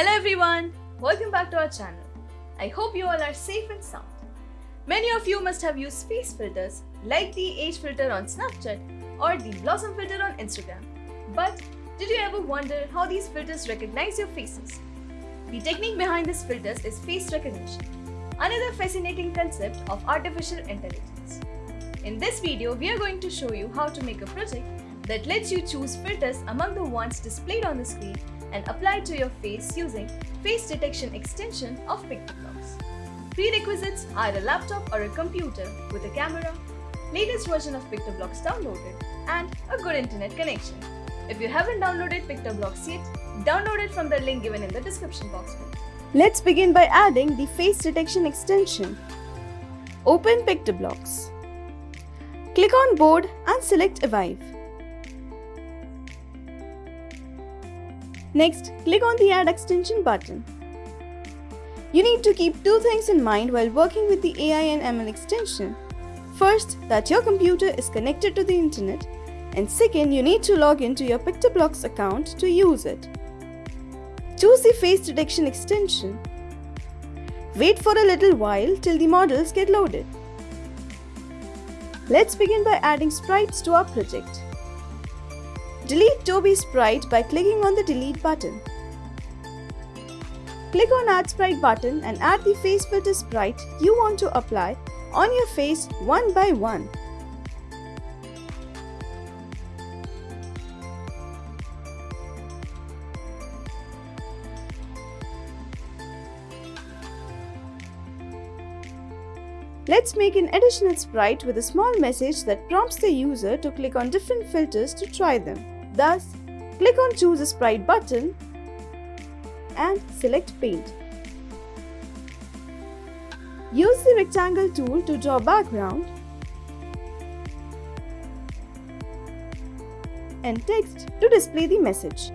Hello everyone, welcome back to our channel. I hope you all are safe and sound. Many of you must have used face filters like the age filter on Snapchat or the blossom filter on Instagram. But did you ever wonder how these filters recognize your faces? The technique behind these filters is face recognition, another fascinating concept of artificial intelligence. In this video, we are going to show you how to make a project that lets you choose filters among the ones displayed on the screen and apply to your face using face detection extension of PictoBlox. Prerequisites are a laptop or a computer with a camera, latest version of PictoBlox downloaded, and a good internet connection. If you haven't downloaded PictoBlox yet, download it from the link given in the description box below. Let's begin by adding the face detection extension. Open PictoBlox. Click on board and select Evive. Next, click on the Add Extension button. You need to keep two things in mind while working with the AI and ML extension. First, that your computer is connected to the internet and second, you need to log into your PictoBlox account to use it. Choose the face detection extension. Wait for a little while till the models get loaded. Let's begin by adding sprites to our project. Delete Toby sprite by clicking on the delete button. Click on add sprite button and add the face filter sprite you want to apply on your face one by one. Let's make an additional sprite with a small message that prompts the user to click on different filters to try them. Thus, click on choose a sprite button and select paint. Use the rectangle tool to draw background and text to display the message.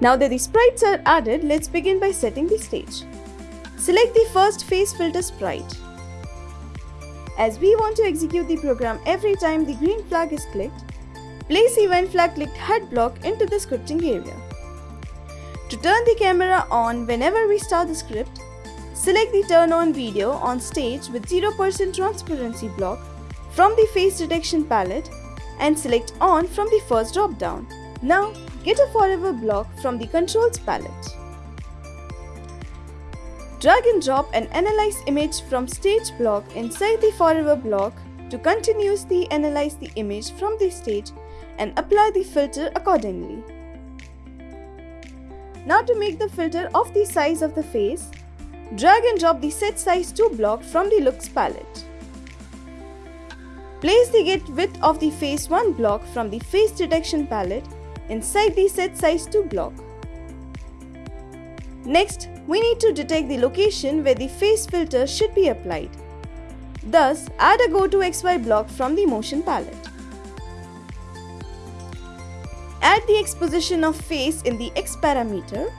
Now that the sprites are added, let's begin by setting the stage. Select the first face filter sprite. As we want to execute the program every time the green flag is clicked, place event flag clicked head block into the scripting area. To turn the camera on whenever we start the script, select the turn on video on stage with 0% transparency block from the face detection palette and select on from the first drop down. Now get a forever block from the controls palette. Drag and drop an analyze image from stage block inside the forever block to continuously analyze the image from the stage and apply the filter accordingly. Now to make the filter of the size of the face, drag and drop the set size to block from the looks palette. Place the get width of the face 1 block from the face detection palette inside the set size 2 block. Next, we need to detect the location where the face filter should be applied. Thus, add a go to XY block from the motion palette. Add the X position of face in the X parameter.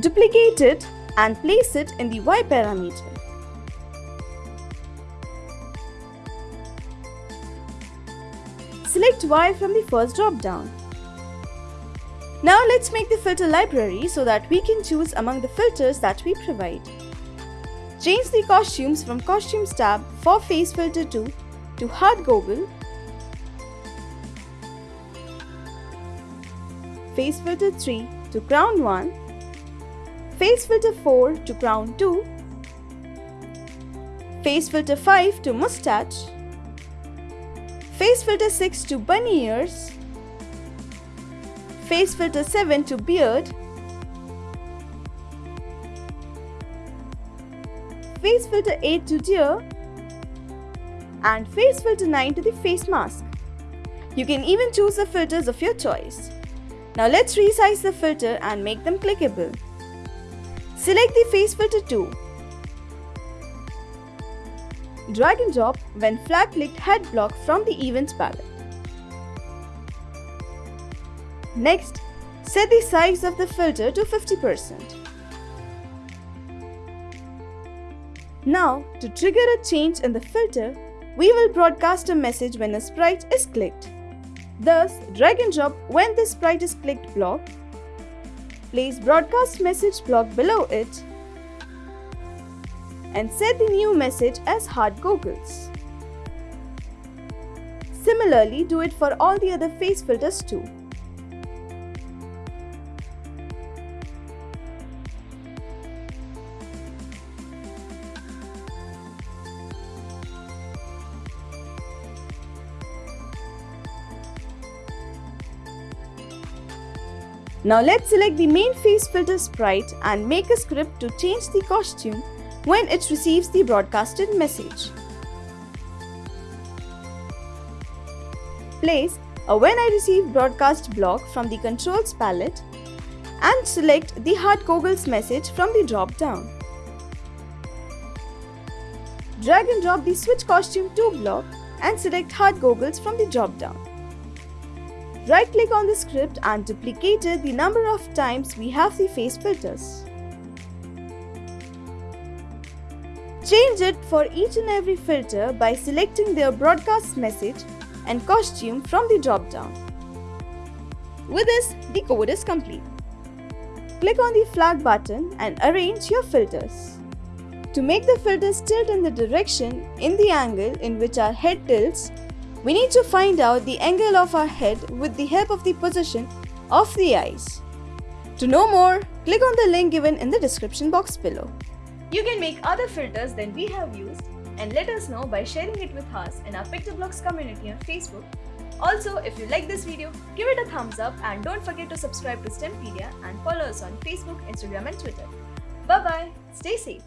Duplicate it and place it in the Y parameter. Select Y from the first drop down. Now let's make the filter library so that we can choose among the filters that we provide. Change the costumes from costumes tab for face filter 2 to hard goggle, face filter 3 to crown 1, face filter 4 to crown 2, face filter 5 to mustache, face filter 6 to bunny ears, face filter 7 to beard, face filter 8 to deer, and face filter 9 to the face mask. You can even choose the filters of your choice. Now let's resize the filter and make them clickable. Select the face filter 2. Drag and drop when flag clicked head block from the events palette. Next, set the size of the filter to 50%. Now, to trigger a change in the filter, we will broadcast a message when a sprite is clicked. Thus, drag and drop when the sprite is clicked block. Place broadcast message block below it and set the new message as hard goggles. Similarly, do it for all the other face filters too. Now let's select the main face filter sprite and make a script to change the costume when it receives the broadcasted message. Place a when I receive broadcast block from the controls palette and select the hard goggles message from the drop down. Drag and drop the switch costume to block and select hard goggles from the drop down. Right click on the script and duplicate it the number of times we have the face filters. Change it for each and every filter by selecting their broadcast message and costume from the drop down. With this, the code is complete. Click on the flag button and arrange your filters. To make the filters tilt in the direction in the angle in which our head tilts, we need to find out the angle of our head with the help of the position of the eyes. To know more, click on the link given in the description box below. You can make other filters than we have used and let us know by sharing it with us in our PictoBlox community on Facebook. Also, if you like this video, give it a thumbs up and don't forget to subscribe to STEMpedia and follow us on Facebook, Instagram and Twitter. Bye bye, stay safe.